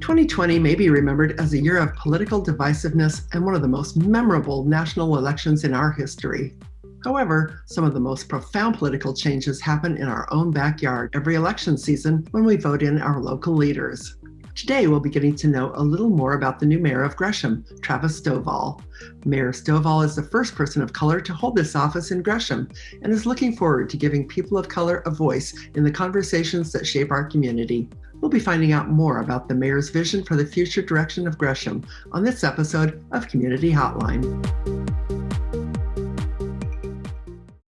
2020 may be remembered as a year of political divisiveness and one of the most memorable national elections in our history. However, some of the most profound political changes happen in our own backyard every election season when we vote in our local leaders. Today, we'll be getting to know a little more about the new mayor of Gresham, Travis Stovall. Mayor Stovall is the first person of color to hold this office in Gresham and is looking forward to giving people of color a voice in the conversations that shape our community. We'll be finding out more about the mayor's vision for the future direction of Gresham on this episode of Community Hotline.